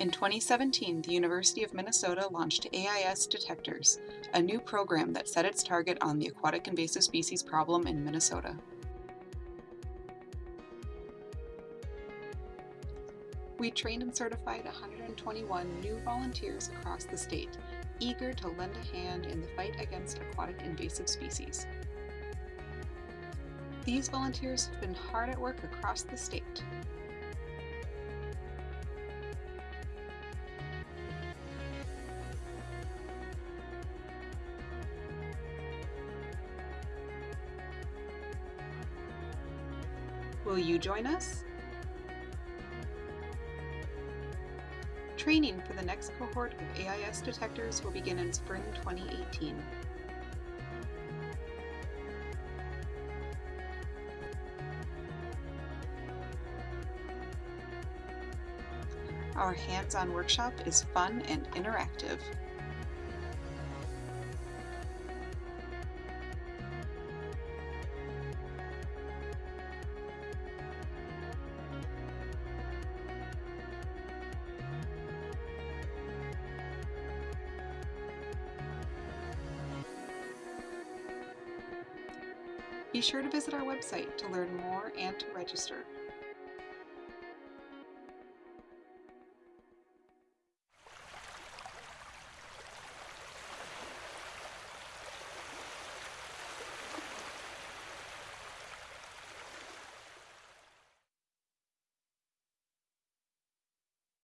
In 2017, the University of Minnesota launched AIS Detectors, a new program that set its target on the aquatic invasive species problem in Minnesota. We trained and certified 121 new volunteers across the state, eager to lend a hand in the fight against aquatic invasive species. These volunteers have been hard at work across the state. Will you join us? Training for the next cohort of AIS detectors will begin in spring 2018. Our hands-on workshop is fun and interactive. Be sure to visit our website to learn more and to register.